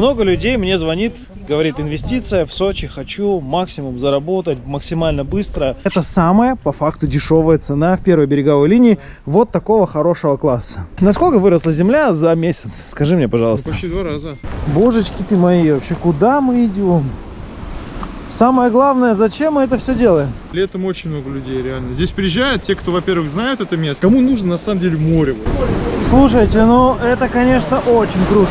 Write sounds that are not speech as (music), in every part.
Много людей мне звонит, говорит, инвестиция в Сочи, хочу максимум заработать максимально быстро. Это самая, по факту, дешевая цена в первой береговой линии вот такого хорошего класса. Насколько выросла земля за месяц? Скажи мне, пожалуйста. Почти два раза. Божечки ты мои, вообще куда мы идем? Самое главное, зачем мы это все делаем? Летом очень много людей, реально. Здесь приезжают те, кто, во-первых, знают это место. Кому нужно, на самом деле, море. Слушайте, ну это, конечно, очень круто.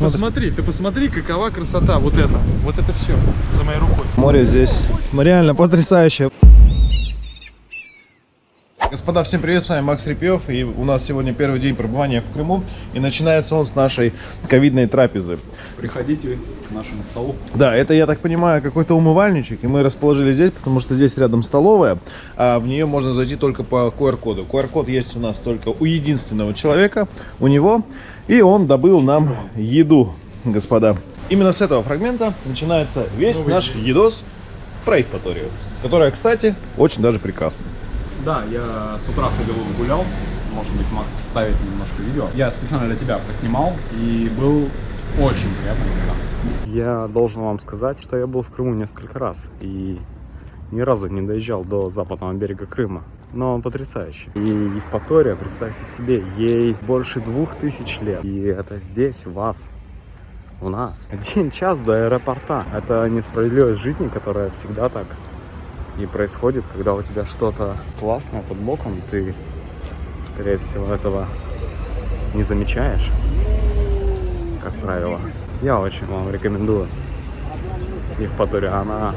Посмотри, ты посмотри, какова красота. Вот это, вот это все за моей рукой. Море здесь реально потрясающее. Господа, всем привет, с вами Макс Репьев, и у нас сегодня первый день пребывания в Крыму, и начинается он с нашей ковидной трапезы. Приходите к нашему столу. Да, это, я так понимаю, какой-то умывальничек, и мы расположили здесь, потому что здесь рядом столовая, а в нее можно зайти только по QR-коду. QR-код есть у нас только у единственного человека, у него, и он добыл нам еду, господа. Именно с этого фрагмента начинается весь Новый наш едос про Евпаторию, которая, кстати, очень даже прекрасна. Да, я с утра ходил гулял. Может быть, Макс вставит немножко видео. Я специально для тебя поснимал и был очень приятно. Я должен вам сказать, что я был в Крыму несколько раз и ни разу не доезжал до западного берега Крыма. Но он потрясающий. И Евпатория, представьте себе, ей больше двух тысяч лет. И это здесь, у вас, у нас. Один час до аэропорта. Это несправедливость жизни, которая всегда так и происходит, когда у тебя что-то классное под боком, ты, скорее всего, этого не замечаешь, как правило. Я очень вам рекомендую Евпаторию, она,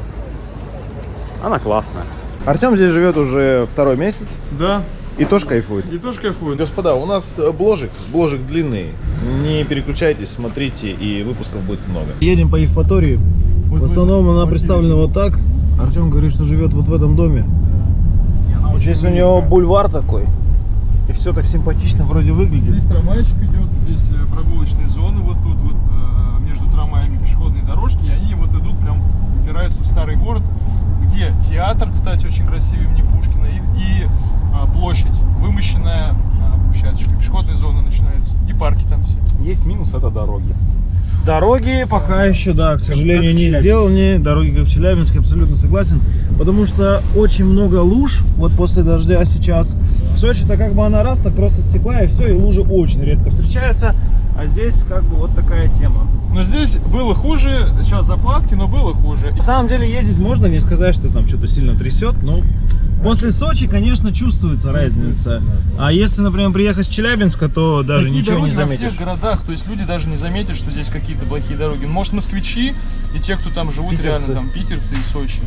она классная. Артем здесь живет уже второй месяц Да, и тоже кайфует. и тоже кайфует. Господа, у нас э, бложик, бложик длинный. Не переключайтесь, смотрите, и выпусков будет много. Едем по Евпатории. В основном она представлена вот так. Артем говорит, что живет вот в этом доме. Здесь у него бульвар такой. И все так симпатично вроде выглядит. Здесь трамвайчик идет, здесь э, прогулочные зоны вот тут вот э, между трамваями пешеходные дорожки, и они вот идут прям упираются в старый город, где театр, кстати, очень красивый имени Пушкина, и, и а, площадь, вымощенная а, брусчаточкой, пешеходная зона начинается, и парки там все. Есть минус, это дороги. Дороги пока еще, да, к сожалению, в не сделаны. Дороги как в Челябинске, абсолютно согласен. Потому что очень много луж, вот после дождя сейчас. В Сочи-то как бы она раз, так просто стекла, и все, и лужи очень редко встречаются. А здесь как бы вот такая тема. Но здесь было хуже, сейчас заплатки, но было хуже. На самом деле ездить можно, не сказать, что там что-то сильно трясет, но после Сочи, конечно, чувствуется разница. А если, например, приехать с Челябинска, то даже Такие ничего не дороги во заметишь. всех городах, то есть люди даже не заметят, что здесь какие-то плохие дороги. Может, москвичи и те, кто там живут, Питерцы. реально там питерцы и Сочи.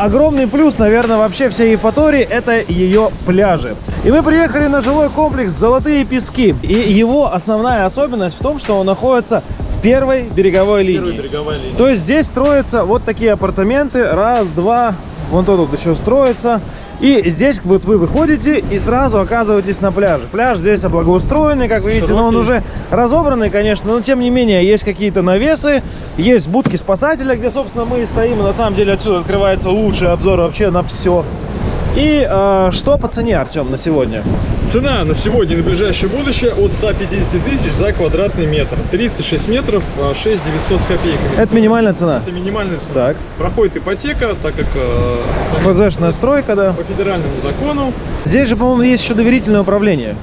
Огромный плюс, наверное, вообще всей Евпатории – это ее пляжи. И мы приехали на жилой комплекс «Золотые пески». И его основная особенность в том, что он находится в первой береговой линии. береговая линия. То есть здесь строятся вот такие апартаменты. Раз, два, вон тут еще строится. И здесь вот вы выходите и сразу оказываетесь на пляже. Пляж здесь облагоустроенный, как вы видите, но он уже разобранный, конечно, но тем не менее есть какие-то навесы, есть будки спасателя, где, собственно, мы и стоим. И на самом деле отсюда открывается лучший обзор вообще на все. И э, что по цене, Артем, на сегодня? Цена на сегодня и на ближайшее будущее от 150 тысяч за квадратный метр. 36 метров, а, 6 900 с копейками. Это минимальная цена. Это минимальная цена. Так. Проходит ипотека, так как э, ФЗшная стройка, да. по федеральному закону. Здесь же, по-моему, есть еще доверительное управление.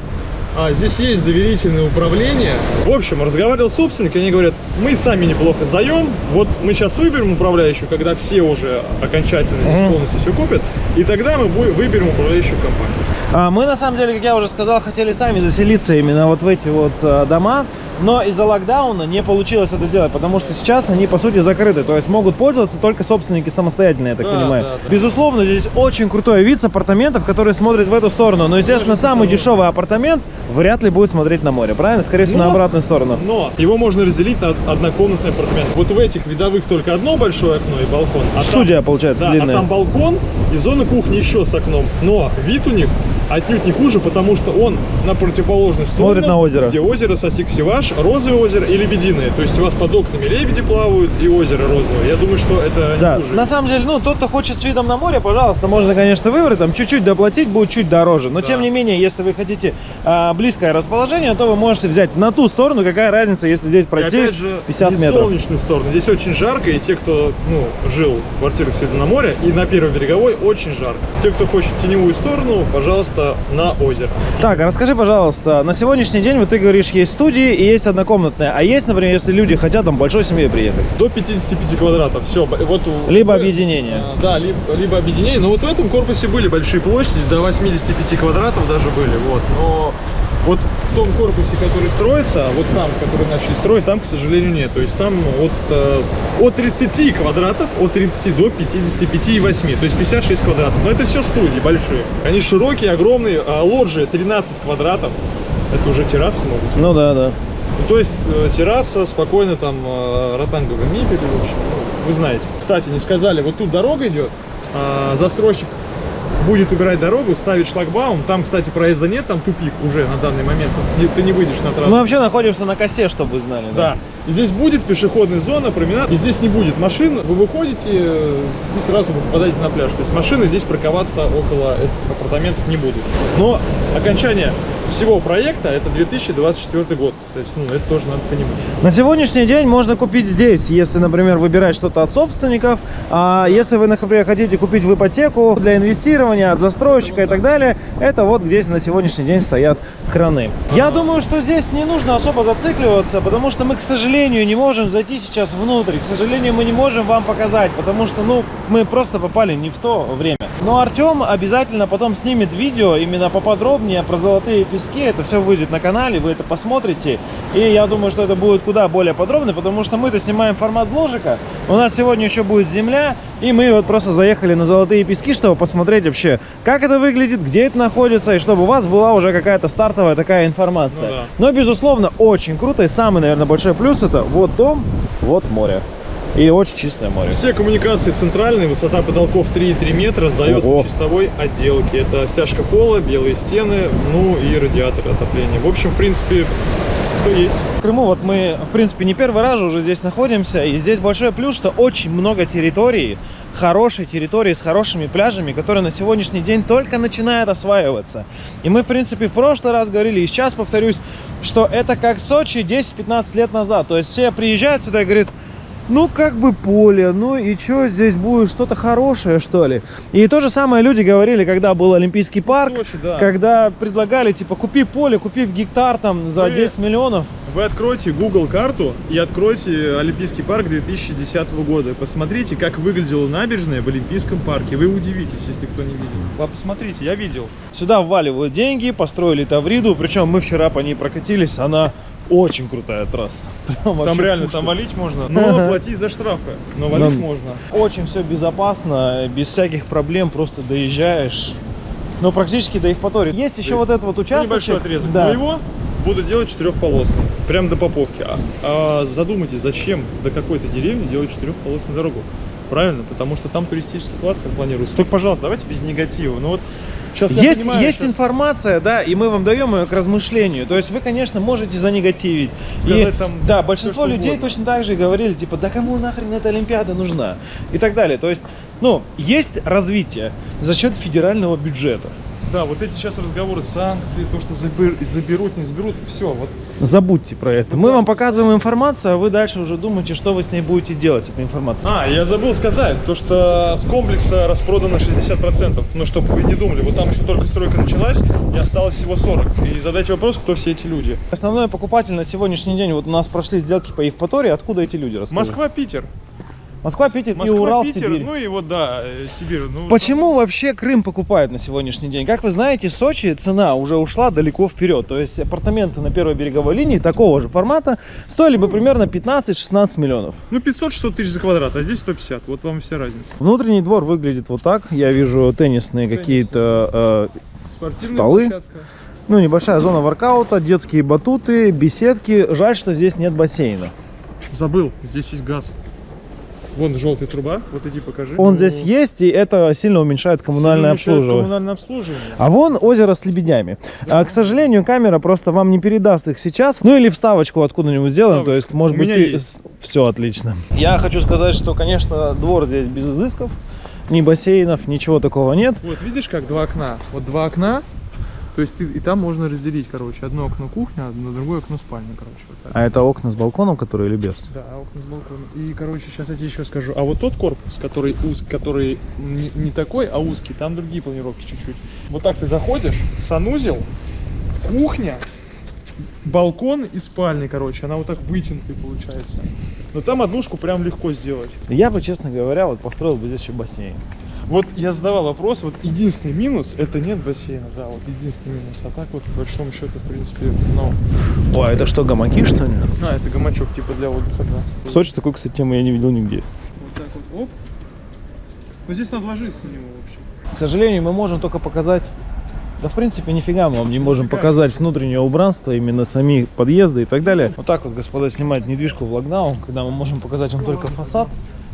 А, здесь есть доверительное управление. В общем, разговаривал с собственниками, они говорят, мы сами неплохо сдаем, вот мы сейчас выберем управляющую, когда все уже окончательно здесь Мгм. полностью все купят, и тогда мы бу- выберем управляющую компанию. А, Мы, на самом деле, как я уже сказал, хотели сами заселиться именно вот в эти вот э, дома. Но из-за локдауна не получилось это сделать, потому что сейчас они, по сути, закрыты. То есть могут пользоваться только собственники самостоятельно, я так Да, понимаю. да, да. Безусловно, здесь очень крутой вид с апартаментов, который смотрит в эту сторону. Но, естественно, самый дешевый апартамент вряд ли будет смотреть на море, правильно? Скорее всего, на Но- обратную сторону. Но его можно разделить на однокомнатный апартамент. Вот в этих видовых только одно большое окно и балкон. а там- Студия, получается, Да, длинная. а там балкон и зона кухни еще с окном. Но вид у них отнюдь не хуже, потому что он на противоположных Смотрит сторонах, на озеро. где озеро Сосиксиваш, розовое озеро и лебединое. То есть у вас под окнами лебеди плавают и озеро розовое. Я думаю, что это Да, не хуже. на самом деле, ну, тот, кто хочет с видом на море, пожалуйста, можно, конечно, выбрать, там, чуть-чуть доплатить, будет чуть дороже. Но, Да. тем не менее, если вы хотите а, близкое расположение, то вы можете взять на ту сторону, какая разница, если здесь И пройти опять же, 50 не метров. солнечную сторону. Здесь очень жарко, и те, кто ну, жил в квартирах с видом на море, и на первой береговой очень жарко. Те, кто хочет теневую сторону, пожалуйста, на озеро. Так, а расскажи, пожалуйста, на сегодняшний день, вот ты говоришь, есть студии и есть однокомнатные, а есть, например, если люди хотят там большой семьей приехать? До 55 квадратов. Все. Вот, Либо в- объединение. А, Да, либо, либо объединение. Но вот в этом корпусе были большие площади, до 85 квадратов даже были. Вот. Но вот в том корпусе, который строится, вот там, который начали строить, там, к сожалению, нет. То есть там от, э, от 30 квадратов, от 30 до 55 и 8. То есть 56 квадратов. Но это все студии большие. Они широкие, огромные. А лоджии 13 квадратов. Это уже террасы могут быть. Ну да, да. Ну, то есть э, терраса, спокойно там э, ротанговая мебель, в общем, ну, вы знаете. Кстати, не сказали, вот тут дорога идет, а, застройщик будет убирать дорогу, ставить шлагбаум. Там, кстати, проезда нет, там тупик уже на данный момент. Ты не выйдешь на трассу. Мы вообще находимся на косе, чтобы вы знали. Да. И здесь будет пешеходная зона, променад. И здесь не будет машин. Вы выходите э, и сразу вы попадаете на пляж. То есть машины здесь парковаться около этих апартаментов не будут. Но окончание всего проекта это 2024 год, кстати. Ну, это тоже надо понимать. На сегодняшний день можно купить здесь, если, например, выбирать что-то от собственников, а если вы, например, хотите купить в ипотеку для инвестирования от застройщика и так далее, это вот здесь на сегодняшний день стоят краны. Я думаю, что здесь не нужно особо зацикливаться, потому что мы, к сожалению, не можем зайти сейчас внутрь, к сожалению, мы не можем вам показать, потому что, ну, мы просто попали не в то время. Но Артем обязательно потом снимет видео именно поподробнее про золотые пески. Это все выйдет на канале, вы это посмотрите. И я думаю, что это будет куда более подробно, потому что мы-то снимаем формат бложика. У нас сегодня еще будет земля, и мы вот просто заехали на золотые пески, чтобы посмотреть вообще, как это выглядит, где это находится, и чтобы у вас была уже какая-то стартовая такая информация. Ну да. Но, безусловно, очень круто. И самый, наверное, большой плюс это вот дом, вот море. И очень чистое море. Все коммуникации центральные, высота потолков 3,3 метра, сдается Ого. в чистовой отделке. Это стяжка пола, белые стены, ну и радиатор отопления. В общем, в принципе, что есть. В Крыму вот мы, в принципе, не первый раз уже здесь находимся, и здесь большой плюс, что очень много территорий, хорошей территории с хорошими пляжами, которые на сегодняшний день только начинают осваиваться. И мы, в принципе, в прошлый раз говорили, и сейчас повторюсь, что это как Сочи 10-15 лет назад. То есть все приезжают сюда и говорят, ну как бы поле, ну и что здесь будет, что-то хорошее, что ли? И то же самое люди говорили, когда был Олимпийский парк, Сочи, да. когда предлагали, типа, купи поле, купи в гектар там за Вы- 10 миллионов. Вы откройте Google карту и откройте Олимпийский парк 2010 года. Посмотрите, как выглядела набережная в Олимпийском парке. Вы удивитесь, если кто не видел. Вы посмотрите, я видел. Сюда вваливают деньги, построили Тавриду, причем мы вчера по ней прокатились, она очень крутая трасса. (laughs) Прям Там реально, пушка. там валить можно, но Ага. платить за штрафы. Но валить Ну, можно. Очень все безопасно, без всяких проблем, просто доезжаешь. Ну, практически до Евпатории. Есть еще Да. вот этот вот Ну, участок. небольшой отрезок. Да. Но его буду делать четырехполосным. Прям до Поповки. А, а задумайтесь, зачем до какой-то деревни делать четырехполосную дорогу? Правильно, потому что там туристический кластер планируется. Только, пожалуйста, давайте без негатива. Ну вот сейчас Есть, понимаю, есть щас- информация, да, и мы вам даем ее к размышлению. То есть вы, конечно, можете занегативить. Сказать И, там да, большинство что людей угодно. точно так же говорили, типа, да кому нахрен эта Олимпиада нужна? И так далее. То есть, ну, есть развитие за счет федерального бюджета. Да, вот эти сейчас разговоры, санкции, то, что забер- заберут, не заберут, все, вот Забудьте про это. Ну Мы вам показываем информацию, а вы дальше уже думаете, что вы с ней будете делать, с этой информацией. А, я забыл сказать, то что с комплекса распродано 60%. Но чтобы вы не думали, вот там еще только стройка началась, и осталось всего 40. И задайте вопрос, кто все эти люди. Основной покупатель на сегодняшний день, вот у нас прошли сделки по Евпатории, откуда эти люди расскажи? Москва, Питер. Москва, Питер Москва, и Урал, Питер, Сибирь. ну и вот, да, э, Сибирь. Ну, Почему вообще Крым покупают на сегодняшний день? Как вы знаете, Сочи цена уже ушла далеко вперед. То есть апартаменты на первой береговой линии такого же формата стоили бы примерно 15-16 миллионов. Ну, 500-600 тысяч за квадрат, а здесь 150. Вот вам вся разница. Внутренний двор выглядит вот так. Я вижу теннисные какие-то, э, Столы? площадка. ну, небольшая зона воркаута, детские батуты, беседки. Жаль, что здесь нет бассейна. Забыл, здесь есть газ. Вон желтая труба, вот иди покажи. Он здесь есть, и это сильно уменьшает коммунальное Сильно мешает обслуживание. Коммунальное обслуживание. А вон озеро с лебедями. А, к сожалению, камера просто вам не передаст их сейчас. Ну или вставочку откуда-нибудь сделаем. То есть, может У быть, ты... есть. все отлично. Я хочу сказать, что, конечно, двор здесь без изысков. Ни бассейнов, ничего такого нет. Вот видишь, как два окна? Вот два окна. То есть ты, и там можно разделить, короче, одно окно кухня, одно другое окно спальня, короче. Вот так. А это окна с балконом, которые или без? Да, окна с балкона. И, короче, сейчас я тебе еще скажу. А вот тот корпус, который уз, который не, не такой, а узкий, там другие планировки чуть-чуть. Вот так ты заходишь, санузел, кухня, балкон и спальня, короче. Она вот так вытянутая получается. Но там однушку прям легко сделать. Я бы, честно говоря, вот построил бы здесь еще бассейн. Вот я задавал вопрос, вот единственный минус, это нет бассейна, да, вот единственный минус. А так вот, по большому счету, в принципе, ну, О, а это что, гамаки, что ли? а, это гамачок типа для отдыха, да. В Сочи такой, кстати, темы я не видел нигде. Вот так вот, оп. Ну здесь надо ложиться на него, в общем. К сожалению, мы можем только показать... Да, в принципе, нифига мы вам не можем Нифига. показать внутреннее убранство, именно сами подъезды и так далее. Вот так вот, господа, снимать недвижку в локдаун, когда мы можем показать вам только фасад,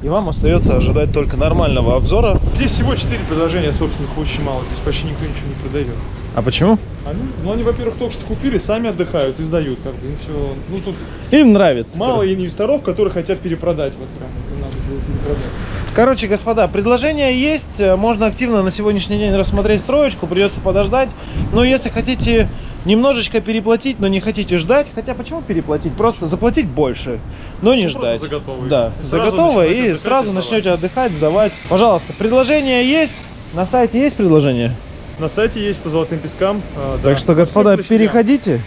и вам остается ожидать только нормального обзора. Здесь всего 4 предложения собственных очень мало, здесь почти никто ничего не продает. А почему? Они, ну они, во-первых, только что купили, сами отдыхают и сдают, как бы, им все. Ну тут Им нравится. мало инвесторов, которые хотят перепродать, вот прям, надо было перепродать. Короче, господа, предложения есть. э, Можно активно на сегодняшний день рассмотреть строечку. Придется подождать. Но если хотите немножечко переплатить, но не хотите ждать, хотя почему переплатить? Просто заплатить больше, но не Ну, ждать. за готовый. Да, И за готовое и отдыхать сразу и начнете отдыхать, сдавать. Пожалуйста, предложения есть. На сайте есть предложения? На сайте есть по золотым пескам. а, да. Так что, господа, переходите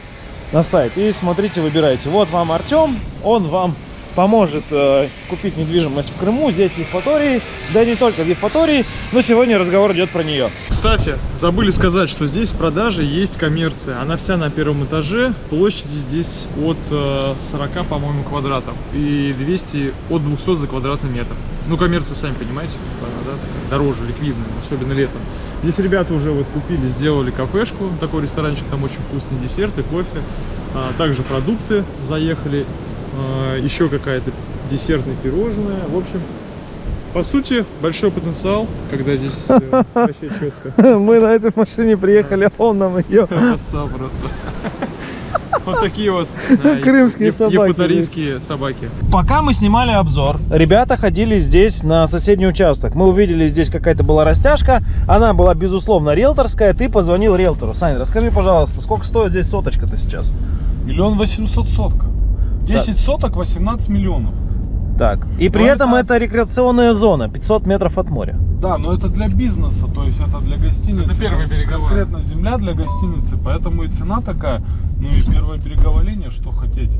на сайт и смотрите, выбирайте. Вот вам Артем, он вам поможет э, купить недвижимость в Крыму, здесь в Евпатории, да и не только в Евпатории, но сегодня разговор идет про нее. Кстати, забыли сказать, что здесь в продаже есть коммерция. Она вся на первом этаже. Площади здесь от э, 40, по-моему, квадратов. И 200 от 200 за квадратный метр. Ну, коммерцию, сами понимаете, она, да, дороже, ликвидная, особенно летом. Здесь ребята уже вот купили, сделали кафешку, такой ресторанчик, там очень вкусный десерт и кофе. А, также продукты заехали, еще какая-то десертное пирожное. В общем, по сути, большой потенциал, когда здесь э, вообще четко. (laughs) Мы на этой машине приехали, а он нам ее... Красава (laughs) просто. (laughs) Вот такие вот Крымские еп- собаки, собаки. Пока мы снимали обзор, ребята ходили здесь на соседний участок. Мы увидели, здесь какая-то была растяжка. Она была, безусловно, риэлторская. Ты позвонил риэлтору. Сань, расскажи, пожалуйста, сколько стоит здесь соточка-то сейчас? Миллион восемьсот сотка. 10 соток 18 миллионов. Так. И при Ну, этом это- это рекреационная зона, 500 метров от моря. Да, но это для бизнеса, то есть это для гостиницы. Это первая береговая. Конкретно земля для гостиницы, поэтому и цена такая. Ну и первая береговая линия, что хотеть.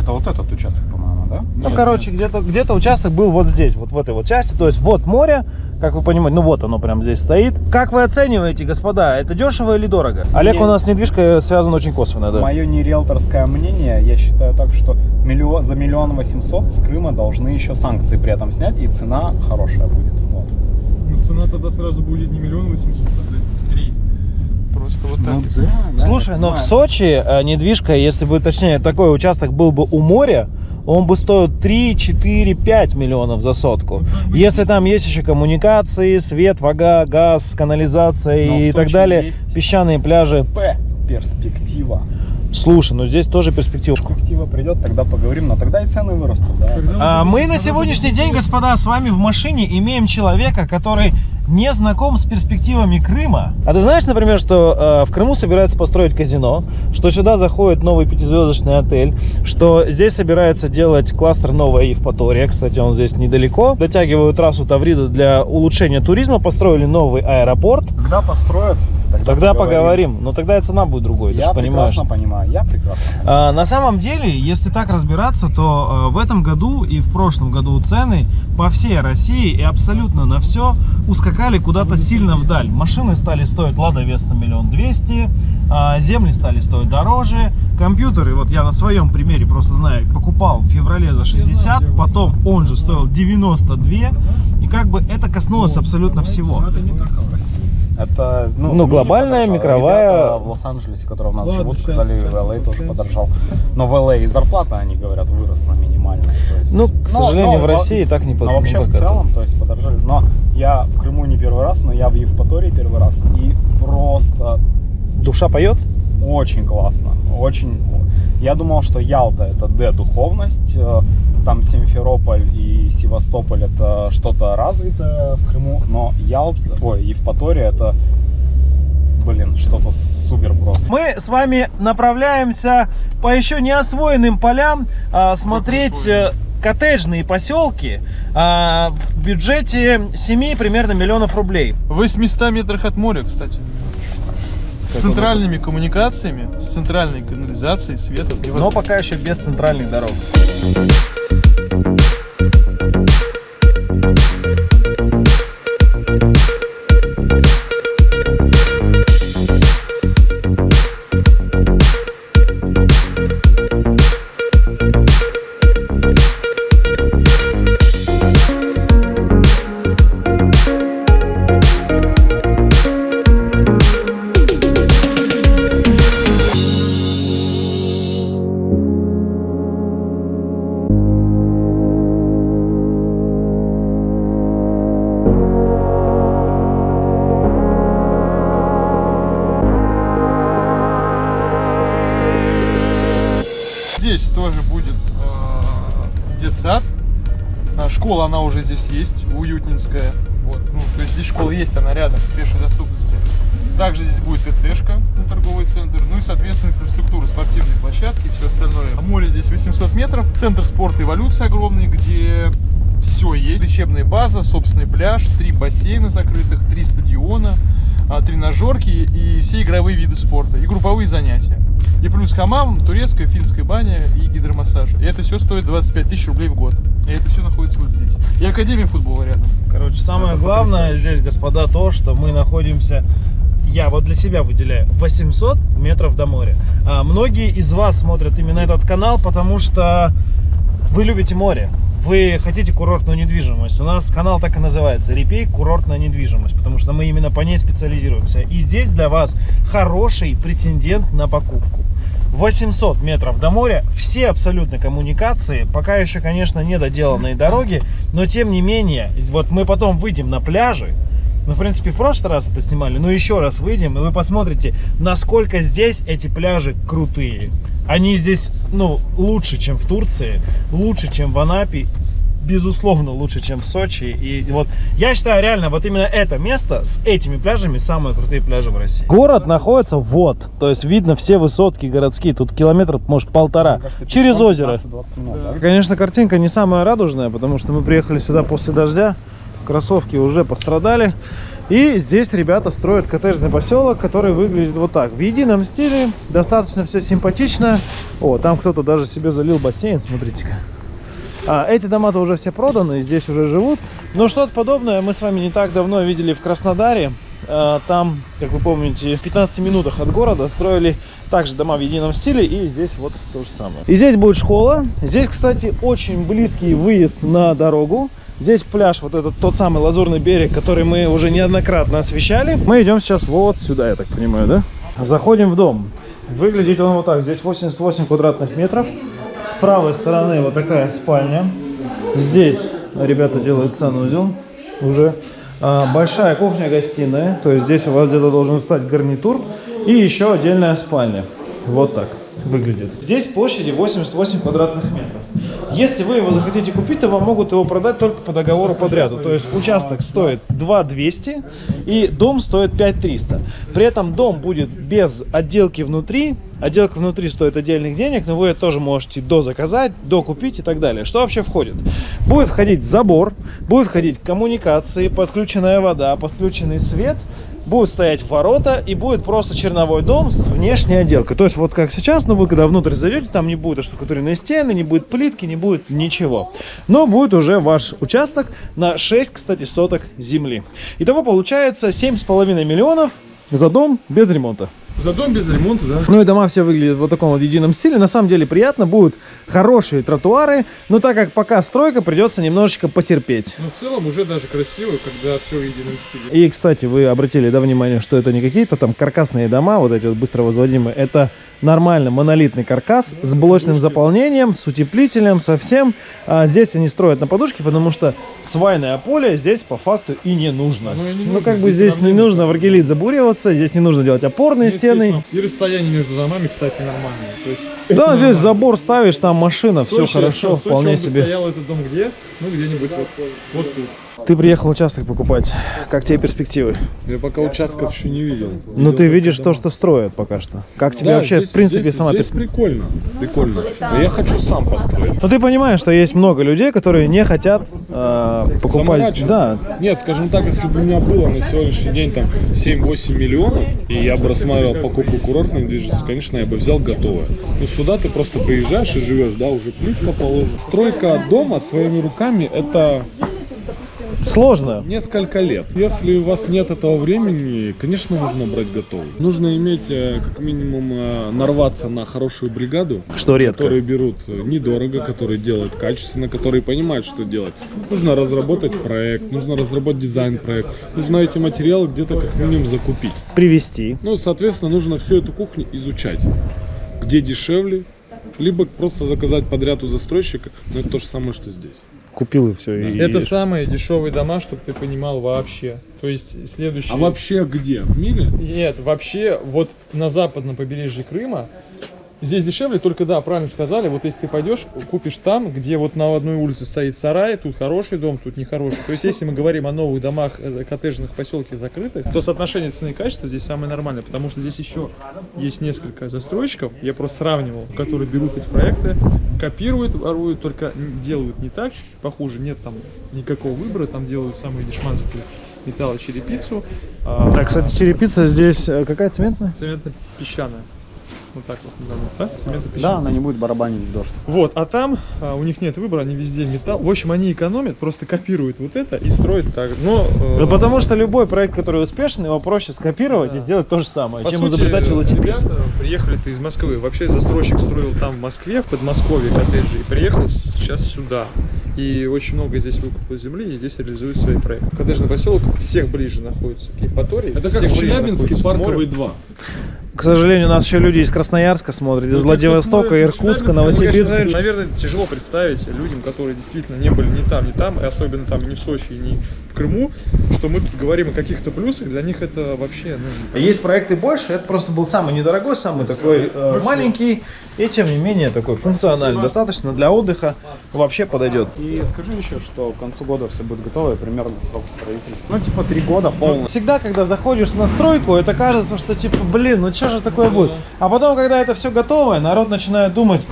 Это вот этот участок, по-моему, да? Ну, Нет, короче, где-то где участок был вот здесь, вот в этой вот части. То есть вот море, как вы понимаете, ну вот оно прям здесь стоит. Как вы оцениваете, господа, это дешево или дорого? Олег Не- у нас с недвижкой связан очень косвенно, да. Мое не риэлторское мнение, я считаю так, что миллион, за миллион восемьсот с Крыма должны еще санкции при этом снять, и цена хорошая будет. Вот. Ну, цена тогда сразу будет не миллион восемьсот, а три. Просто вот Ну так. да, да, Слушай, но в. Сочи э, недвижка, если бы, точнее, такой участок был бы у моря, он бы стоил 3, 4, 5 миллионов за сотку. Если там есть еще коммуникации, свет, вода, газ, канализация Но и так далее, песчаные пляжи. П. Перспектива. Слушай, ну здесь тоже перспектива. Перспектива придет, тогда поговорим, но тогда и цены вырастут, да. А, мы на сегодняшний день, господа, с вами в машине имеем человека, который не знаком с перспективами Крыма. А ты знаешь, например, что э, в Крыму собирается построить казино, что сюда заходит новый пятизвездочный отель, что здесь собирается делать кластер Новая Евпатория, кстати, он здесь недалеко. Дотягивают трассу Таврида для улучшения туризма, построили новый аэропорт. Когда построят, тогда, Тогда поговорим. Но тогда и цена будет другой, ты Я же понимаешь. прекрасно понимаю, я прекрасно. А, На самом деле, если так разбираться, то э, в этом году и в прошлом году цены по всей России и абсолютно на все ускакали куда-то сильно вдаль. Машины стали стоить Лада Веста миллион двести, земли стали стоить дороже, компьютеры, вот я на своем примере просто знаю, покупал в феврале за 60, потом он же стоил 92, и как бы это коснулось абсолютно всего. Но это не только в России. Это, ну, Ну, глобальная, подорожало. микровая. Ребята в Лос-Анджелесе, которые у нас Ладно, живут, сказали, в LA тоже подорожал. Но в LA и зарплата, они говорят, выросла минимальная. То есть, Ну, к но- сожалению, но в России так не под- Но вообще в это. целом, то есть подорожали. Но я в Крыму не первый раз, но я в Евпатории первый раз. И просто Душа поет? очень классно. Очень. Я думал, что Ялта это Д духовность, э, там Симферополь и Севастополь это что-то развитое в Крыму, но Ялта, ой, Евпатория это, блин, что-то супер просто. Мы с вами направляемся по еще не освоенным полям а, смотреть э, коттеджные поселки а, в бюджете 7 примерно миллионов рублей. В 800 метрах от моря, кстати. С центральными коммуникациями, с центральной канализацией, светом. Но пока еще без центральных дорог. Уже здесь есть, уютнинская. Вот. Ну, то есть здесь школа есть, она рядом, в пешей доступности. Также здесь будет ТЦшка, ну, торговый центр, ну и, соответственно, инфраструктура, спортивные площадки и все остальное. Море здесь 800 метров, центр спорта эволюции огромный, где все есть. Лечебная база, собственный пляж, три бассейна закрытых, три стадиона, а, тренажерки и все игровые виды спорта, и групповые занятия. И плюс хамам, турецкая, финская баня и гидромассаж. И это все стоит 25 тысяч рублей в год. И это все находится вот здесь. И Академия футбола рядом. Короче, самое главное здесь, господа, то, что мы находимся, я вот для себя выделяю, 800 метров до моря. А многие из вас смотрят именно этот канал, потому что вы любите море. Вы хотите курортную недвижимость. У нас канал так и называется. Репей курортная недвижимость. Потому что мы именно по ней специализируемся. И здесь для вас хороший претендент на покупку. 800 метров до моря, все абсолютно коммуникации, пока еще, конечно, не доделанные дороги, но тем не менее, вот мы потом выйдем на пляжи, мы, в принципе, в прошлый раз это снимали, но еще раз выйдем, и вы посмотрите, насколько здесь эти пляжи крутые. Они здесь, ну, лучше, чем в Турции, лучше, чем в Анапе, безусловно, лучше, чем в Сочи. И вот я считаю, реально, вот именно это место с этими пляжами самые крутые пляжи в России. Город находится вот, то есть видно все высотки городские, тут километр, может, полтора, кажется, через озеро. 15-20 минут, да? Конечно, картинка не самая радужная, потому что мы приехали сюда после дождя, кроссовки уже пострадали. И здесь ребята строят коттеджный поселок, который выглядит вот так. В едином стиле, достаточно все симпатично. О, там кто-то даже себе залил бассейн, смотрите-ка. А, эти дома-то уже все проданы, здесь уже живут. Но что-то подобное мы с вами не так давно видели в Краснодаре. А, Там, как вы помните, в 15 минутах от города строили также дома в едином стиле. И здесь вот то же самое. И здесь будет школа. Здесь, кстати, очень близкий выезд на дорогу. Здесь пляж, вот этот тот самый лазурный берег, который мы уже неоднократно освещали. Мы идем сейчас вот сюда, я так понимаю, да? Заходим в дом. Выглядит он вот так. Здесь 88 квадратных метров. С правой стороны вот такая спальня. Здесь ребята делают санузел уже. А, большая кухня-гостиная. То есть здесь у вас где-то должен стать гарнитур. И еще отдельная спальня. Вот так выглядит. Здесь площади 88 квадратных метров. Если вы его захотите купить, то вам могут его продать только по договору подряду. То есть участок стоит 2 200 и дом стоит 5 300. При этом дом будет без отделки внутри. Отделка внутри стоит отдельных денег, но вы тоже можете дозаказать, докупить и так далее. Что вообще входит? Будет входить забор, будет входить коммуникации, подключенная вода, подключенный свет, будут стоять ворота и будет просто черновой дом с внешней отделкой. То есть вот как сейчас, но вы когда внутрь зайдете, там не будет оштукатуренной стены, не будет плитки, не будет ничего. Но будет уже ваш участок на 6, кстати, соток земли. Итого получается 7,5 миллионов за дом без ремонта. За дом без ремонта, да? Ну и дома все выглядят в вот таком вот едином стиле. На самом деле приятно, будут хорошие тротуары, но так как пока стройка, придется немножечко потерпеть. Но в целом уже даже красиво, когда все в едином стиле. И, кстати, вы обратили да, внимание, что это не какие-то там каркасные дома, вот эти вот быстро возводимые, это нормально монолитный каркас с блочным заполнением, с утеплителем, со всем. А здесь они строят на подушке, потому что свайное поле здесь по факту и не нужно. Оно и не ну, нужно, как бы здесь здесь не нужно в аргелит забуриваться, здесь не нужно делать опорные стены. И расстояние между домами, кстати, нормальное. То есть, Да, здесь забор ставишь, там машина, все Сочи- хорошо, в Сочи вполне он себе. стоял этот дом где? Ну, где-нибудь вот, вот тут. Ты приехал участок покупать. Как тебе перспективы? Я пока участков еще не видел. Ну, ты видишь то, что строят пока что. Как тебе Да, вообще, здесь- в принципе, здесь- сама здесь прикольно, прикольно. Но я хочу сам построить. Но ты понимаешь, что есть много людей, которые не хотят э, покупать. Да, Нет, скажем так, если бы у меня было на сегодняшний день там 7-8 миллионов, и я бы рассматривал покупку курортной недвижимости, конечно, я бы взял готовое. Ну, сюда ты просто приезжаешь и живешь, да, уже плитка положена. Стройка дома своими руками – это сложно. несколько лет. Если у вас нет этого времени, конечно, нужно брать готовый. Нужно иметь, э, как минимум, э, нарваться на хорошую бригаду, Что редко. которые берут недорого, которые делают качественно, которые понимают, что делать. Нужно разработать проект, нужно разработать дизайн-проект, нужно эти материалы где-то как минимум закупить. Привести. Ну, соответственно, нужно всю эту кухню изучать. Где дешевле, либо просто заказать подряд у застройщика, но это то же самое, что здесь. Купил и все. И... Это самые дешевые дома, чтобы ты понимал вообще. То есть следующий... А вообще где? В мире? Нет, вообще вот на западном побережье Крыма здесь дешевле, только да, правильно сказали, вот если ты пойдешь, купишь там, где вот на одной улице стоит сарай, тут хороший дом, тут нехороший. То есть если мы говорим о новых домах, э, коттеджных поселке закрытых, то соотношение цены и качества здесь самое нормальное, потому что здесь еще есть несколько застройщиков, я просто сравнивал, которые берут эти проекты, копируют, воруют, только делают не так, чуть-чуть похуже, нет там никакого выбора, там делают самые дешманские металлочерепицу, а, А, кстати, черепица здесь э, какая цементная? цементно-песчаная. Вот так вот назовем, да? Да, она не будет барабанить в дождь. Вот, а там а, у них нет выбора, они везде металл. В общем, они экономят, просто копируют вот это и строят так. Но, э, Ну, потому что любой проект, который успешный, его проще скопировать Да. и сделать то же самое, по чем сути, изобретать велосипед. ребята приехали-то из Москвы. Вообще застройщик строил там в Москве, в Подмосковье коттеджи, и приехал сейчас сюда. И очень много здесь выкупил земли, и здесь реализует свои проекты. Коттеджный поселок всех ближе находится к Евпатории. Это как в Челябинске парковый 2. К сожалению, у нас еще люди из Красноярска смотрят, из Ну, Владивостока, Иркутска, Ну, конечно, Новосибирска. наверное, тяжело представить людям, которые действительно не были ни там, ни там, и особенно там ни в Сочи, ни Крыму, что мы тут говорим о каких-то плюсах, для них это вообще, ну, Есть проекты больше, это просто был самый недорогой, самый такой э, маленький, и тем не менее такой функциональный, достаточно для отдыха, вообще подойдет. И скажи еще, что к концу года все будет готово, и примерно срок строительства. Ну, типа три года полностью. Всегда, когда заходишь на стройку, это кажется, что типа, блин, ну что же такое будет? А потом, когда это все готовое, народ начинает думать,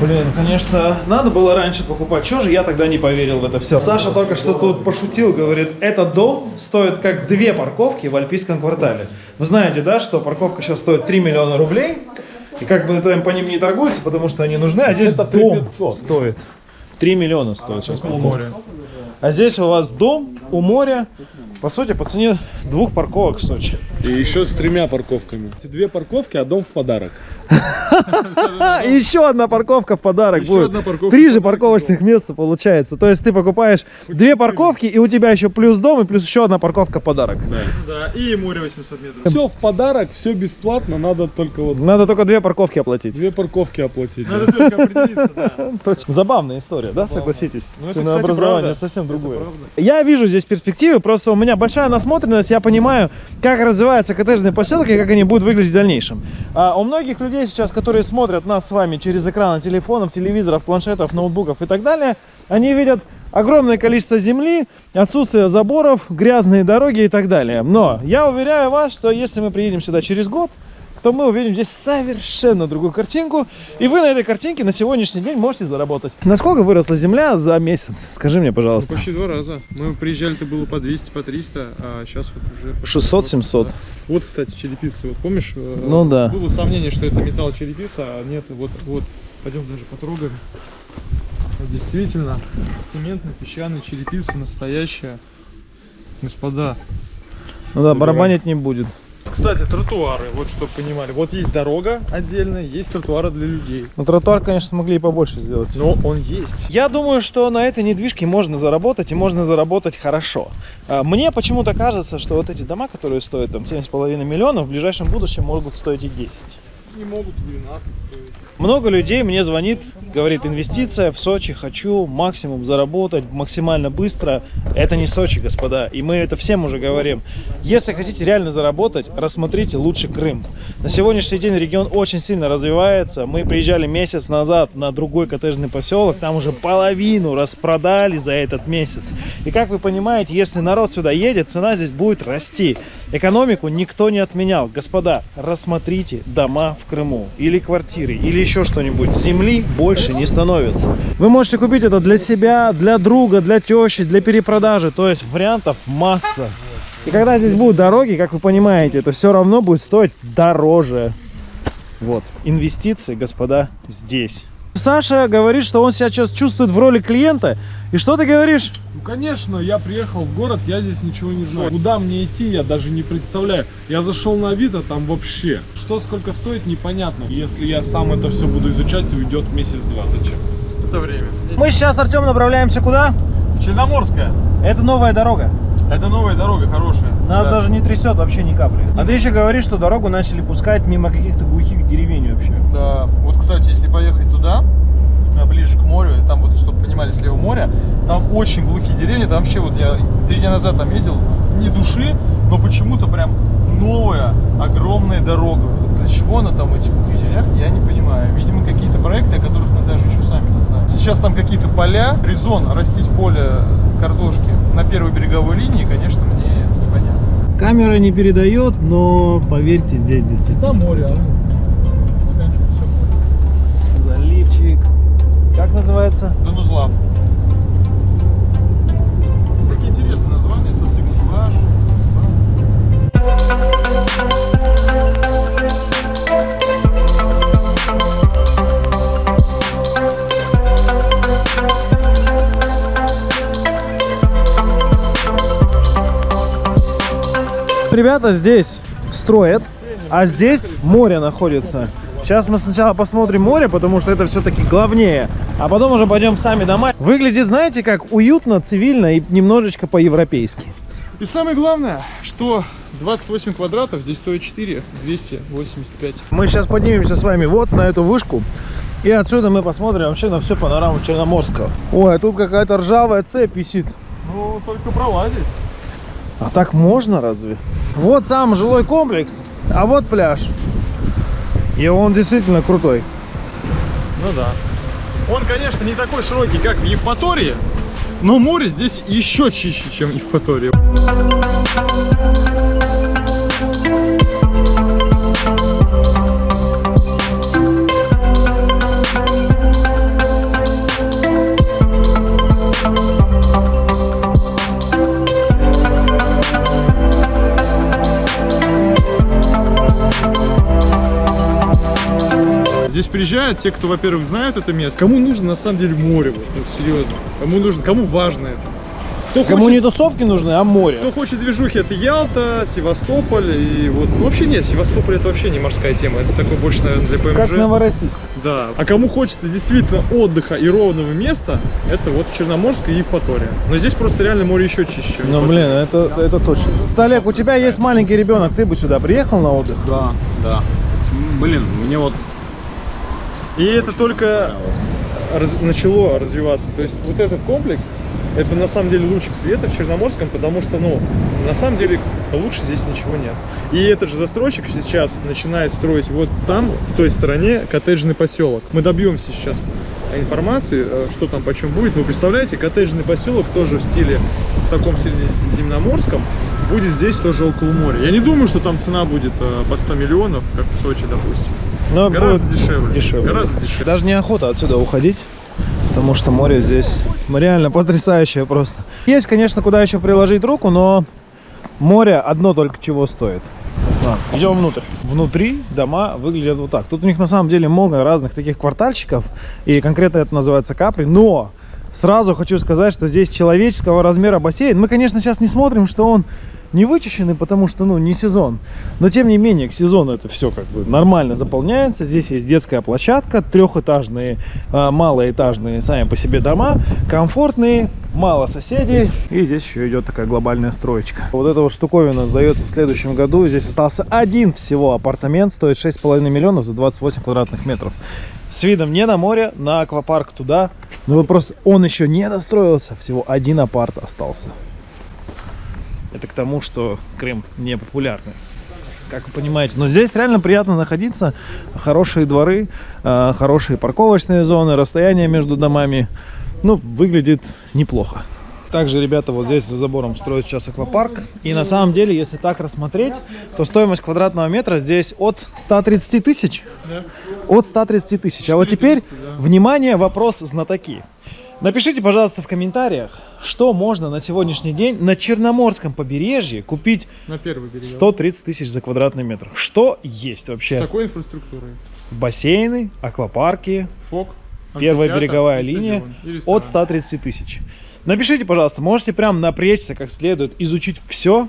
блин, конечно, надо было раньше покупать, что же я тогда не поверил в это все? Саша только что тут пошутил, говорит, этот дом стоит как две парковки в Альпийском квартале. Вы знаете, да, что парковка сейчас стоит 3 миллиона рублей, и как бы это по ним не торгуются, потому что они нужны, а здесь Это дом 3500. стоит. 3 миллиона стоит сейчас около парковка. моря. А здесь у вас дом у моря, по сути, по цене двух парковок в Сочи. И еще с тремя парковками. Эти две парковки, а дом в подарок. (laughs) Еще одна парковка в подарок Еще будет. одна парковка Три же парковочных места получается. То есть ты покупаешь две парковки, и у тебя еще плюс дом, и плюс еще одна парковка в подарок. Да, и море 800 метров. Все в подарок, все бесплатно, надо только вот Надо только две парковки оплатить. две парковки оплатить. Надо только определиться, да. (laughs) Точно. Забавная история, да, согласитесь? Ну, Ценообразование совсем другое. Я вижу здесь перспективы, просто у меня большая насмотренность, я понимаю, как развиваются коттеджные поселки и как они будут выглядеть в дальнейшем. А у многих людей сейчас, которые смотрят нас с вами через экраны телефонов, телевизоров, планшетов, ноутбуков и так далее, они видят огромное количество земли, отсутствие заборов, грязные дороги и так далее. Но я уверяю вас, что если мы приедем сюда через год, то мы увидим здесь совершенно другую картинку, и вы на этой картинке на сегодняшний день можете заработать. Насколько выросла земля за месяц? Скажи мне, Ну, пожалуйста. почти два раза. Мы приезжали, это было по 200, по 300, а сейчас вот уже... по 600-700. Да. Вот, кстати, черепица. Вот помнишь? э, Ну да. Было сомнение, что это металл черепица, а нет, вот, вот. Пойдем даже потрогаем. Вот Действительно, цементно-песчаная черепица настоящая. Господа. Ну да, барабанить не будет. Кстати, тротуары, вот чтобы понимали. Вот есть дорога отдельная, есть тротуары для людей. Ну, тротуар, конечно, смогли и побольше сделать. Но он есть. Я думаю, что на этой недвижке можно заработать и можно заработать хорошо. А, Мне почему-то кажется, что вот эти дома, которые стоят там 7,5 миллионов, в ближайшем будущем могут стоить и 10. Не могут 12 стоить. Много людей мне звонит, говорит, инвестиция в Сочи, хочу максимум заработать максимально быстро. Это не Сочи, господа, и мы это всем уже говорим. Если хотите реально заработать, рассмотрите лучше Крым. На сегодняшний день регион очень сильно развивается. Мы приезжали месяц назад на другой коттеджный поселок, там уже половину распродали за этот месяц. И как вы понимаете, если народ сюда едет, цена здесь будет расти. Экономику никто не отменял. Господа, рассмотрите дома в Крыму или квартиры, или еще что-нибудь. Земли больше не становится. Вы можете купить это для себя, для друга, для тещи, для перепродажи. То есть вариантов масса. И когда здесь будут дороги, как вы понимаете, это все равно будет стоить дороже. Вот, инвестиции, господа, здесь. Саша говорит, что он себя сейчас чувствует в роли клиента. И что ты говоришь? Ну, конечно, я приехал в город, я здесь ничего не знаю. Куда мне идти, я даже не представляю. Я зашел на Авито, там вообще. Что сколько стоит, непонятно. Если я сам это все буду изучать, уйдет месяц-два. Зачем? Это время. Мы сейчас, Артем, направляемся куда? Черноморская. Это новая дорога. Это новая дорога, хорошая. Нас Да. даже не трясет вообще ни капли. А ты еще говоришь, что дорогу начали пускать мимо каких-то глухих деревень вообще. Да. Вот, кстати, если поехать туда, а, ближе к морю, там вот, чтобы понимали, слева море, там очень глухие деревни, там вообще вот я три дня назад там ездил, ни души, но почему-то прям новая, огромная дорога. Для чего она там в этих деревнях, я не понимаю. Видимо, какие-то проекты, о которых мы даже еще сами не знаем. Сейчас там какие-то поля, резон растить поле картошки на первой береговой линии, конечно, мне это непонятно. Камера не передает, но поверьте, здесь действительно Там море, а заканчивается все море. заливчик. Как называется? Данузлав. Такие интересные названия, Сосексиваж. Ребята здесь строят, а здесь море находится. Сейчас мы сначала посмотрим море, потому что это все-таки главнее, а потом уже пойдем сами дома. Выглядит, знаете, как уютно, цивильно и немножечко по-европейски. И самое главное, что 28 квадратов, здесь стоит 4, 285. Мы сейчас поднимемся с вами вот на эту вышку. И отсюда мы посмотрим вообще на всю панораму Черноморского. Ой, а тут какая-то ржавая цепь висит. Ну, только пролазить. А так можно разве? Вот сам жилой комплекс, а вот пляж. И он действительно крутой. Ну да. Он, конечно, не такой широкий, как в Евпатории, но море здесь еще чище, чем в Евпатории. Здесь приезжают те, кто, во-первых, знают это место. Кому нужно на самом деле море, вот, ну, серьезно. Кому нужно, кому важно это. Кто Кому хочет, не тусовки нужны, а море. кто хочет движухи, это Ялта, Севастополь и вот. Ну, вообще нет, Севастополь это вообще не морская тема, это такой больше, наверное, для ПМЖ. Как Новороссийск. Да. А кому хочется действительно отдыха и ровного места, это вот Черноморская и Евпатория. Но здесь просто реально море еще чище. Ну Евпатория. блин, это, это точно. Олег, у тебя есть маленький ребенок, ты бы сюда приехал на отдых? Да, да. Блин, мне вот И это только раз- начало развиваться. То есть вот этот комплекс, это на самом деле лучик света в Черноморском, потому что, ну, на самом деле лучше здесь ничего нет. И этот же застройщик сейчас начинает строить вот там, в той стороне, коттеджный поселок. Мы добьемся сейчас информации, э, что там почем будет. Но представляете, коттеджный поселок тоже в стиле, в таком средиземноморском, будет здесь тоже около моря. Я не думаю, что там цена будет э, по 100 миллионов, как в Сочи, допустим. Но Гораздо будет дешевле. дешевле. Гораздо дешевле. Даже неохота отсюда уходить, потому что море здесь реально потрясающее просто. Есть, конечно, куда еще приложить руку, но море одно только чего стоит. Ладно, идем внутрь. Внутри дома выглядят вот так. Тут у них на самом деле много разных таких квартальчиков, и конкретно это называется Капри, но Сразу хочу сказать, что здесь человеческого размера бассейн. Мы, конечно, сейчас не смотрим, что он не вычищенный, потому что, ну, не сезон. Но, тем не менее, к сезону это все как бы нормально заполняется. Здесь есть детская площадка, трехэтажные, э, малоэтажные сами по себе дома, комфортные, мало соседей. И здесь еще идет такая глобальная строечка. Вот эта вот штуковина сдается в следующем году. Здесь остался один всего апартамент, стоит 6,5 миллионов за 28 квадратных метров. С видом не на море, на аквапарк туда. Но вот просто он еще не достроился, всего один апарт остался. Это к тому, что Крым не популярный. Как вы понимаете. Но здесь реально приятно находиться. Хорошие дворы, э, хорошие парковочные зоны, расстояние между домами. Ну, выглядит неплохо. Также ребята вот здесь за забором строят сейчас аквапарк. И на самом деле, если так рассмотреть, то стоимость квадратного метра здесь от 130 тысяч. Да. От 130 тысяч. А вот теперь, 430, да. внимание, вопрос знатоки. Напишите, пожалуйста, в комментариях, что можно на сегодняшний день на Черноморском побережье купить На первый берег. 130 тысяч за квадратный метр. Что есть С вообще? такой инфраструктурой. Бассейны, аквапарки, ФОК. первая береговая линия от 130 тысяч. Напишите, пожалуйста, можете прям напрячься как следует, изучить все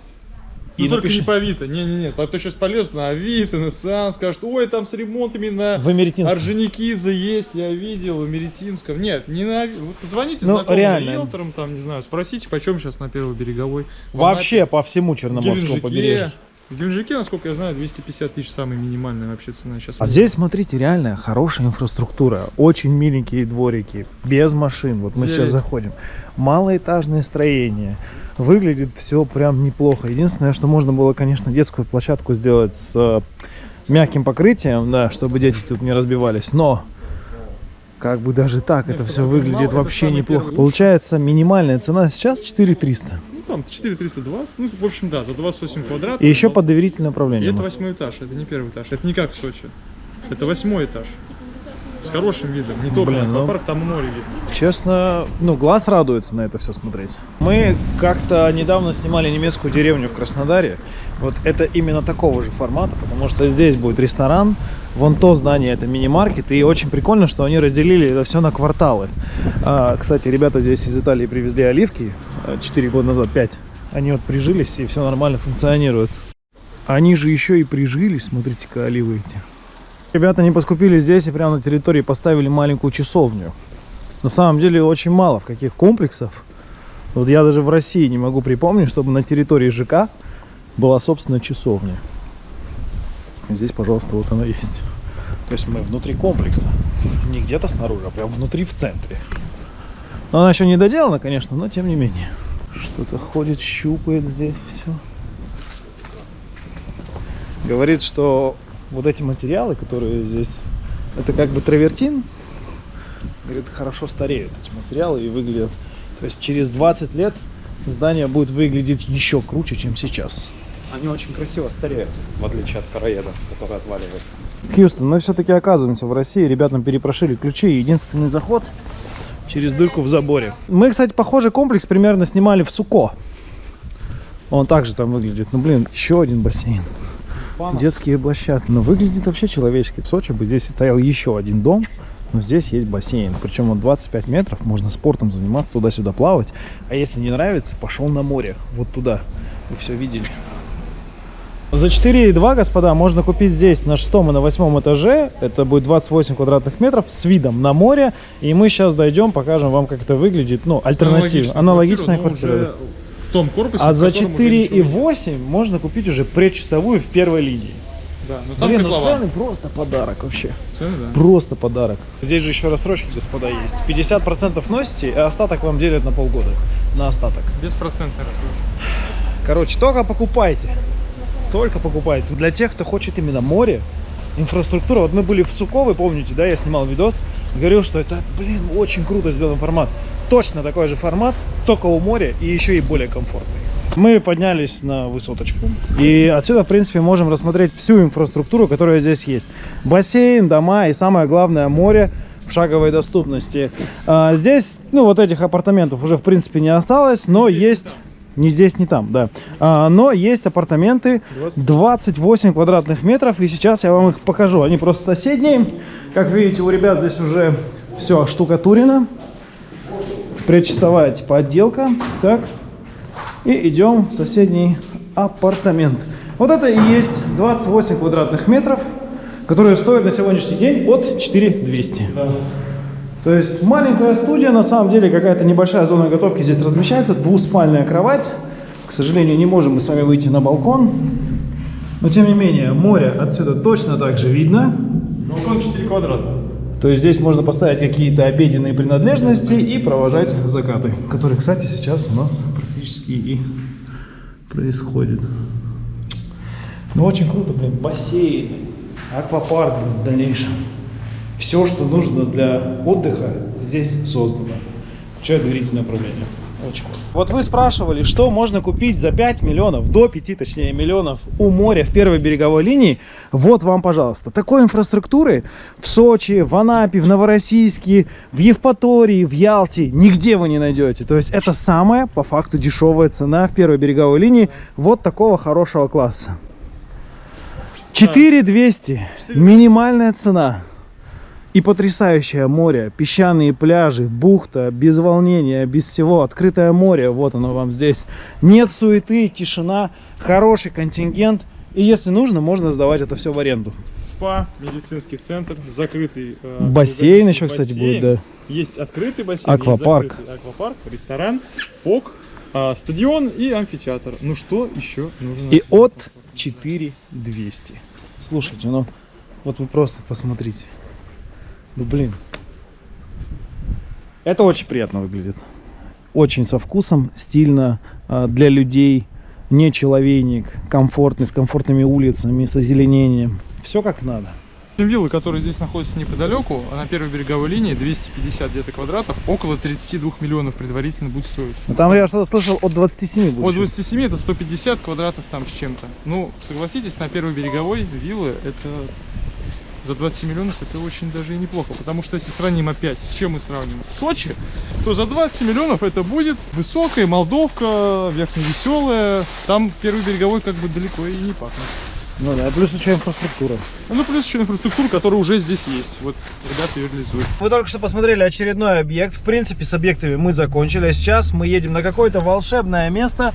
Ну и только напиши- не по Авито, не-не-не, а то сейчас полезут на Авито, на Циан, скажут, ой, там с ремонтами на в. Орджоникидзе есть, я видел, в Меретинском. Нет, не на вот позвоните Ну, знакомым реально. риэлторам, там, не знаю, спросите, почем сейчас на Первой береговой. Вообще по всему Черноморскому побережью. В Геленджике, насколько я знаю, 250 тысяч самая минимальная вообще цена сейчас. А здесь, смотрите, реально хорошая инфраструктура. Очень миленькие дворики, без машин. Вот мы Зелень. сейчас заходим. Малоэтажное строение. Выглядит все прям неплохо. Единственное, что можно было, конечно, детскую площадку сделать с э, мягким покрытием, да, чтобы дети тут не разбивались. Но как бы даже так Нет, это все выглядит это вообще неплохо. луч. Получается минимальная цена сейчас 4300. Ну там 4320, ну в общем да, за 28 квадратов. И еще но- под доверительное И управление. это восьмой этаж, это не первый этаж, это не как в Сочи. Это восьмой этаж. С хорошим видом, не только Блин, ну- аквапарк, там и море видно. Честно, ну, глаз радуется на это все смотреть. Мы как-то недавно снимали немецкую деревню в Краснодаре. Вот это именно такого же формата, потому что здесь будет ресторан, вон то здание это мини-маркет, и очень прикольно, что они разделили это все на кварталы. А, кстати, ребята здесь из Италии привезли оливки 4 года назад, 5. Они вот прижились, и все нормально функционирует. Они же еще и прижились, смотрите-ка, оливы эти. Ребята не поскупили здесь и прямо на территории поставили маленькую часовню. На самом деле очень мало в каких комплексов. Вот я даже в России не могу припомнить, чтобы на территории ЖК была собственная часовня. Здесь, пожалуйста, вот она есть. То есть мы внутри комплекса. Не где-то снаружи, а прям внутри в центре. Но она еще не доделана, конечно, но тем не менее. Что-то ходит, щупает здесь все. Говорит, что вот эти материалы, которые здесь, это как бы травертин, говорит, хорошо стареют эти материалы и выглядят. То есть через 20 лет здание будет выглядеть еще круче, чем сейчас. Они очень красиво стареют, в отличие от караеда, который отваливается. Хьюстон, мы все-таки оказываемся в России, ребятам перепрошили ключи, единственный заход через дырку в заборе. Мы, кстати, похожий комплекс примерно снимали в Суко. Он также там выглядит. Ну, блин, еще один бассейн. Детские площадки. Но выглядит вообще человечески. В Сочи бы здесь стоял еще один дом, но здесь есть бассейн. Причем он 25 метров, можно спортом заниматься, туда-сюда плавать. А если не нравится, пошел на море, вот туда. Вы все видели. За 4,2, господа, можно купить здесь на шестом и на восьмом этаже. Это будет 28 квадратных метров с видом на море. И мы сейчас дойдем, покажем вам, как это выглядит. Ну, альтернатива. Аналогичная но квартира. уже В том корпусе, А за котором уже ничего нет. 4,8 можно купить уже предчастовую в первой линии. Да, но там Блин, ну цены просто подарок вообще. Цены, да. Просто подарок. Здесь же еще рассрочки, господа, есть. 50% носите, а остаток вам делят на полгода. На остаток. Беспроцентная рассрочка. Короче, только покупайте. Только покупайте. Для тех, кто хочет именно море, инфраструктура. Вот мы были в Суко, вы помните, да, я снимал видос. Говорил, что это, блин, очень круто сделан формат. Точно такой же формат, только у моря и еще и более комфортный. Мы поднялись на высоточку. И отсюда, в принципе, можем рассмотреть всю инфраструктуру, которая здесь есть. Бассейн, дома и самое главное море в шаговой доступности. А, здесь, ну, вот этих апартаментов уже, в принципе, не осталось, но здесь, есть... не здесь, не там, да. А, но есть апартаменты 28 квадратных метров, и сейчас я вам их покажу. Они просто соседние. Как видите, у ребят здесь уже все штукатурено. Предчистовая типа отделка. Так. И идем в соседний апартамент. Вот это и есть 28 квадратных метров, которые стоят на сегодняшний день от 4200. То есть маленькая студия, на самом деле какая-то небольшая зона готовки здесь размещается, двуспальная кровать. К сожалению, не можем мы с вами выйти на балкон. Но тем не менее, море отсюда точно так же видно. Балкон 4 квадрата. То есть здесь можно поставить какие-то обеденные принадлежности и провожать закаты, которые, кстати, сейчас у нас практически и происходят. Ну, очень круто, блин, бассейн, аквапарк в дальнейшем. Все, что нужно для отдыха, здесь создано. Включая доверительное управление. Классно. Вот вы спрашивали, что можно купить за 5 миллионов, до 5 точнее миллионов у моря в первой береговой линии. Вот вам, пожалуйста. Такой инфраструктуры в Сочи, в Анапе, в Новороссийске, в Евпатории, в Ялте нигде вы не найдете. То есть это самая, по факту, дешевая цена в первой береговой линии вот такого хорошего класса. 4200. Минимальная цена. И потрясающее море, песчаные пляжи, бухта, без волнения, без всего, открытое море, вот оно вам здесь. Нет суеты, тишина, хороший контингент. И если нужно, можно сдавать это все в аренду. Спа, медицинский центр, закрытый. э, Бассейн еще, бассейн. кстати, будет, да. Есть открытый бассейн, есть Аквапарк. закрытый аквапарк, ресторан, фок, а, стадион и амфитеатр. Ну что еще нужно? И от 4200. Слушайте, ну, вот вы просто посмотрите. Ну, блин. Это очень приятно выглядит. Очень со вкусом, стильно, а, для людей, не человейник, комфортный, с комфортными улицами, с озеленением. Все как надо. Виллы, которые здесь находятся неподалеку, а на первой береговой линии 250 где-то квадратов, около 32 миллионов предварительно будет стоить. Ну, там я что-то слышал от 27 будет. От 27 это 150 квадратов там с чем-то. Ну, согласитесь, на первой береговой виллы это за 27 миллионов это очень даже и неплохо. Потому что если сравним опять, с чем мы сравним? С Сочи, то за 20 миллионов это будет высокая Молдовка, верхневеселая. Там первый береговой как бы далеко и не пахнет. Ну да, плюс еще инфраструктура. Ну, плюс еще инфраструктура, которая уже здесь есть. Вот ребята ее реализуют. Вы только что посмотрели очередной объект. В принципе, с объектами мы закончили. А сейчас мы едем на какое-то волшебное место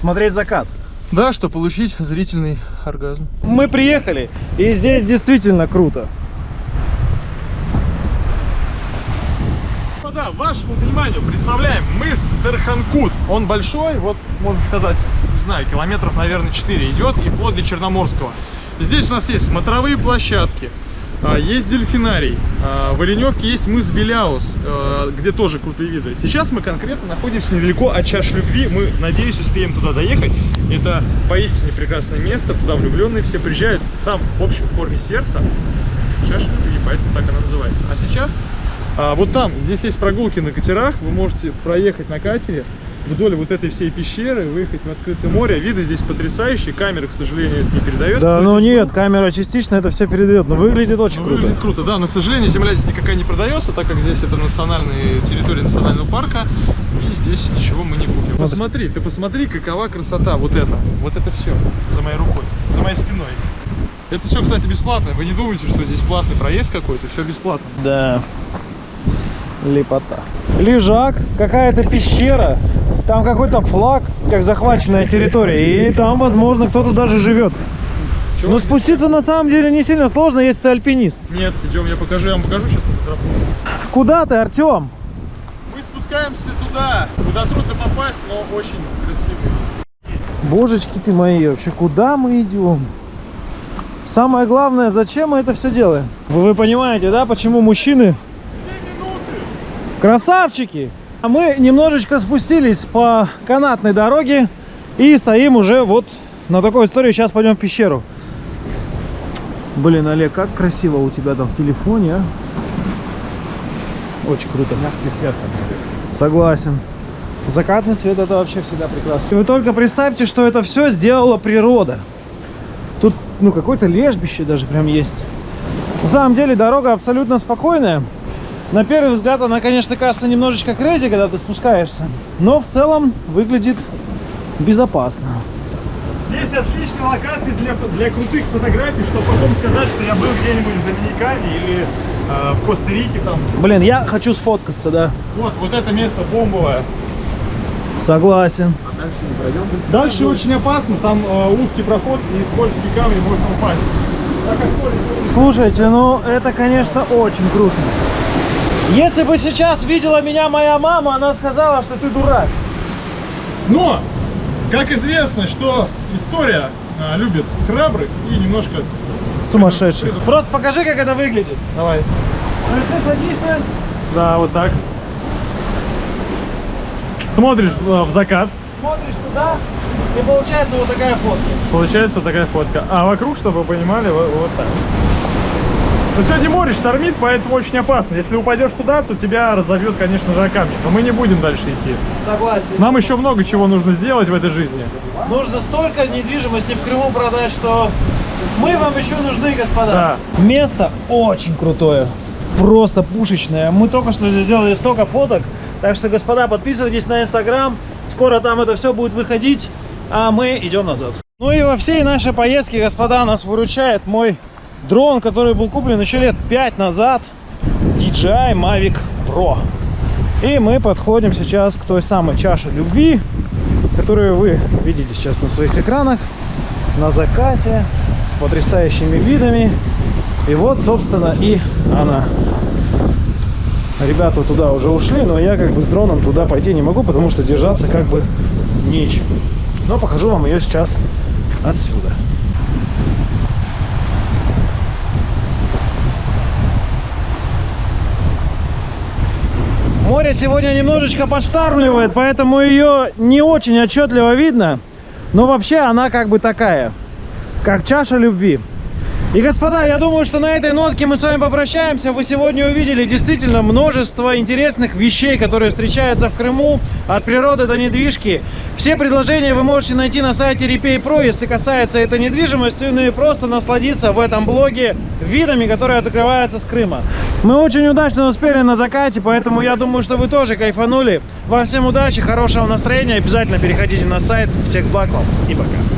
смотреть закат. Да, что получить зрительный оргазм. Мы приехали, и здесь действительно круто. Да, вашему вниманию представляем мыс Терханкут. Он большой, вот можно сказать, не знаю, километров, наверное, 4 идет и вплоть до Черноморского. Здесь у нас есть смотровые площадки, есть дельфинарий, а, в Оленевке есть мыс Беляус, а, где тоже крутые виды. Сейчас мы конкретно находимся недалеко от чаш любви, мы, надеюсь, успеем туда доехать. Это поистине прекрасное место, туда влюбленные все приезжают, там, в общем, форме сердца чаша любви, поэтому так она называется. А сейчас а, вот там, здесь есть прогулки на катерах, вы можете проехать на катере вдоль вот этой всей пещеры, выехать в открытое море. Виды здесь потрясающие, камера, к сожалению, это не передает. Да, Но ну нет, камера частично это все передает, но выглядит очень ну, круто. выглядит круто, да, но, к сожалению, земля здесь никакая не продается, так как здесь это национальная территория национального парка, и здесь ничего мы не купим. Посмотри, ты посмотри, какова красота, вот это, вот это все, за моей рукой, за моей спиной. Это все, кстати, бесплатно, вы не думайте, что здесь платный проезд какой-то, все бесплатно. Да. Лепота. Лежак, какая-то пещера, там какой-то флаг, как захваченная территория, и там, возможно, кто-то даже живет. Чего Но спуститься на самом деле не сильно сложно, если ты альпинист. Нет, идем, я покажу, я вам покажу сейчас. Куда ты, Артем? Мы спускаемся туда, куда трудно попасть, но очень красиво. Божечки ты мои, вообще куда мы идем? Самое главное, зачем мы это все делаем? Вы понимаете, да, почему мужчины красавчики? А мы немножечко спустились по канатной дороге и стоим уже вот на такой истории. Сейчас пойдем в пещеру. Блин, Олег, как красиво у тебя там в телефоне, а? Очень круто. Согласен. Закатный свет это вообще всегда прекрасно. Вы только представьте, что это все сделала природа. Тут, ну, какое-то лежбище даже прям есть. На самом деле дорога абсолютно спокойная. На первый взгляд она, конечно, кажется немножечко крейзи, когда ты спускаешься. Но в целом выглядит безопасно. Здесь отличная локация для, для крутых фотографий, чтобы потом сказать, что я был где-нибудь в Доминикане или э, в Коста-Рике там. Блин, я хочу сфоткаться, да. Вот, вот это место бомбовое. Согласен. Дальше очень опасно, там э, узкий проход и скользкий камень можно упасть. Так как поле Слушайте, ну это, конечно, очень круто. Если бы сейчас видела меня моя мама, она сказала, что ты дурак. Но, как известно, что история а, любит храбрых и немножко... Сумасшедший. Просто покажи, как это выглядит. Давай. То есть ты садишься, Да, вот так. Смотришь э, в закат, смотришь туда, и получается вот такая фотка. получается вот такая фотка. А вокруг, чтобы вы понимали, вот, вот так. Но сегодня море штормит, поэтому очень опасно. Если упадешь туда, то тебя разовьет, конечно же, камни. Но мы не будем дальше идти. Согласен. Нам еще много чего нужно сделать в этой жизни. Нужно столько недвижимости в Крыму продать, что мы вам еще нужны, господа. Да. Место очень крутое. Просто пушечное. Мы только что здесь сделали столько фоток. Так что, господа, подписывайтесь на инстаграм. Скоро там это все будет выходить. А мы идем назад. Ну и во всей нашей поездке, господа, нас выручает мой дрон, который был куплен еще лет 5 назад. DJI Mavic Pro. И мы подходим сейчас к той самой чаше любви, которую вы видите сейчас на своих экранах, на закате, с потрясающими видами. И вот, собственно, и она. Ребята туда уже ушли, но я как бы с дроном туда пойти не могу, потому что держаться как бы нечем. Но покажу вам ее сейчас отсюда. Море сегодня немножечко подштармливает, поэтому ее не очень отчетливо видно. Но вообще она как бы такая, как чаша любви. И, господа, я думаю, что на этой нотке мы с вами попрощаемся. Вы сегодня увидели действительно множество интересных вещей, которые встречаются в Крыму. От природы до недвижки. Все предложения вы можете найти на сайте Repay Pro, если касается этой недвижимости. Ну и просто насладиться в этом блоге видами, которые открываются с Крыма. Мы очень удачно успели на закате, поэтому я думаю, что вы тоже кайфанули. Вам всем удачи, хорошего настроения. Обязательно переходите на сайт. Всех благ вам и пока.